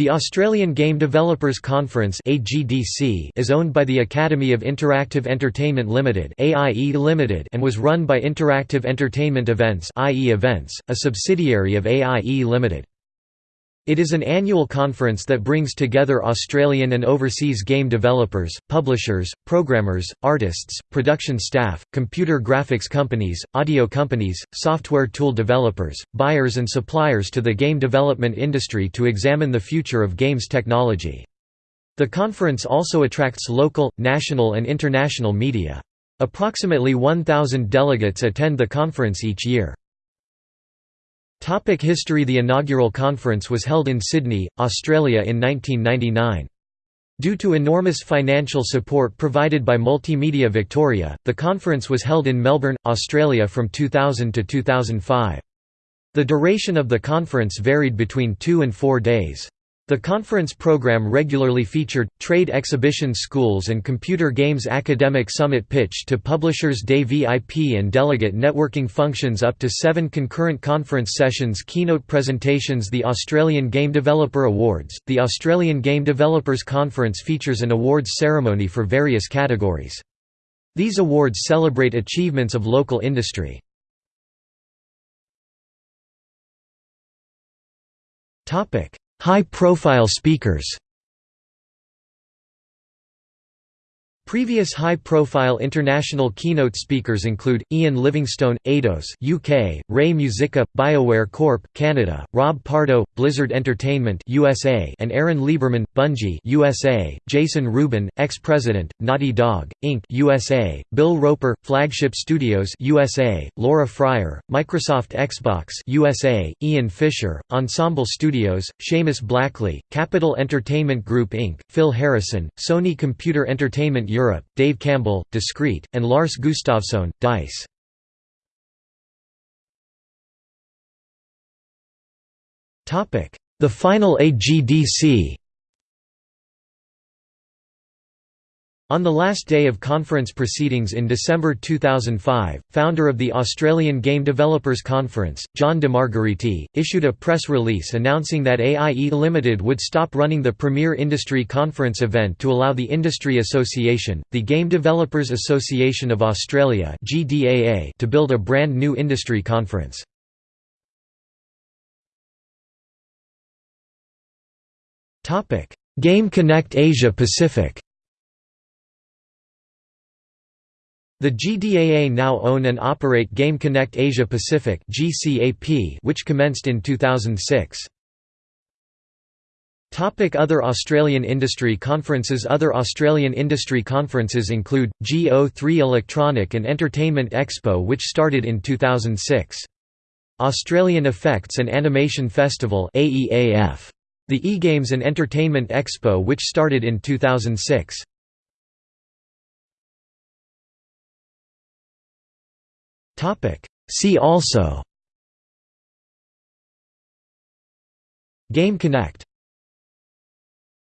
The Australian Game Developers Conference is owned by the Academy of Interactive Entertainment Limited and was run by Interactive Entertainment Events Events, a subsidiary of AIE Limited. It is an annual conference that brings together Australian and overseas game developers, publishers, programmers, artists, production staff, computer graphics companies, audio companies, software tool developers, buyers and suppliers to the game development industry to examine the future of games technology. The conference also attracts local, national and international media. Approximately 1,000 delegates attend the conference each year. Topic history The inaugural conference was held in Sydney, Australia in 1999. Due to enormous financial support provided by Multimedia Victoria, the conference was held in Melbourne, Australia from 2000 to 2005. The duration of the conference varied between two and four days. The conference program regularly featured, trade exhibition schools and computer games academic summit pitch to Publishers Day VIP and delegate networking functions up to seven concurrent conference sessions keynote presentations The Australian Game Developer Awards The Australian Game Developers Conference features an awards ceremony for various categories. These awards celebrate achievements of local industry. Topic High-profile speakers Previous high-profile international keynote speakers include, Ian Livingstone, Eidos UK, Ray Muzyka, BioWare Corp. Canada, Rob Pardo, Blizzard Entertainment USA and Aaron Lieberman, Bungie USA, Jason Rubin, ex-president, Naughty Dog, Inc. USA, Bill Roper, Flagship Studios USA, Laura Fryer, Microsoft Xbox USA, Ian Fisher, Ensemble Studios, Seamus Blackley, Capital Entertainment Group Inc., Phil Harrison, Sony Computer Entertainment Europe Europe, Dave Campbell, Discreet, and Lars Gustafsson, DICE. The final AGDC On the last day of conference proceedings in December 2005, founder of the Australian Game Developers Conference, John DeMargheriti, issued a press release announcing that AIE Limited would stop running the premier industry conference event to allow the Industry Association, the Game Developers Association of Australia to build a brand new industry conference. Game Connect Asia Pacific The GDAA now own and operate Game Connect Asia Pacific which commenced in 2006. Topic Other Australian industry conferences Other Australian industry conferences include, G03 Electronic and Entertainment Expo which started in 2006. Australian Effects and Animation Festival The E-Games and Entertainment Expo which started in 2006. See also. Game Connect